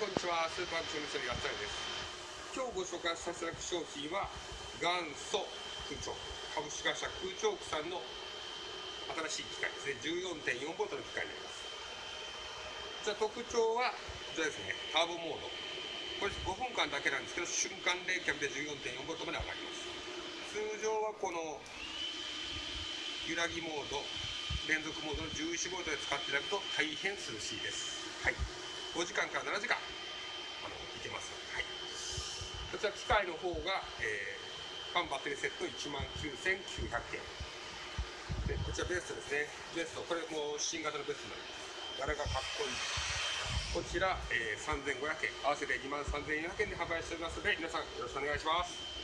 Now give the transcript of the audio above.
こんにちは。スーパーアクションミステリガッツァイです。今日ご紹介させていただく商品は、元祖空調。株式会社空調機さんの新しい機械ですね。14.4ボルトの機械になります。じゃ特徴は、こちらですね。ターボモード。これ5分間だけなんですけど、瞬間冷却で14.4ボルトまで上がります。通常はこの揺らぎモード、連続モードの11ボルトで使っていただくと大変涼しいです。はい。5時間から7時間、あの、いけます。はい。こちら機械の方が、えー、ファンバッテリーセット1万9900円。で、こちらベストですね。ベスト。これもう新型のベストになります。柄がかっこいい。こちら、えー、3500円。合わせて2万3400円で販売しておりますので、皆さんよろしくお願いします。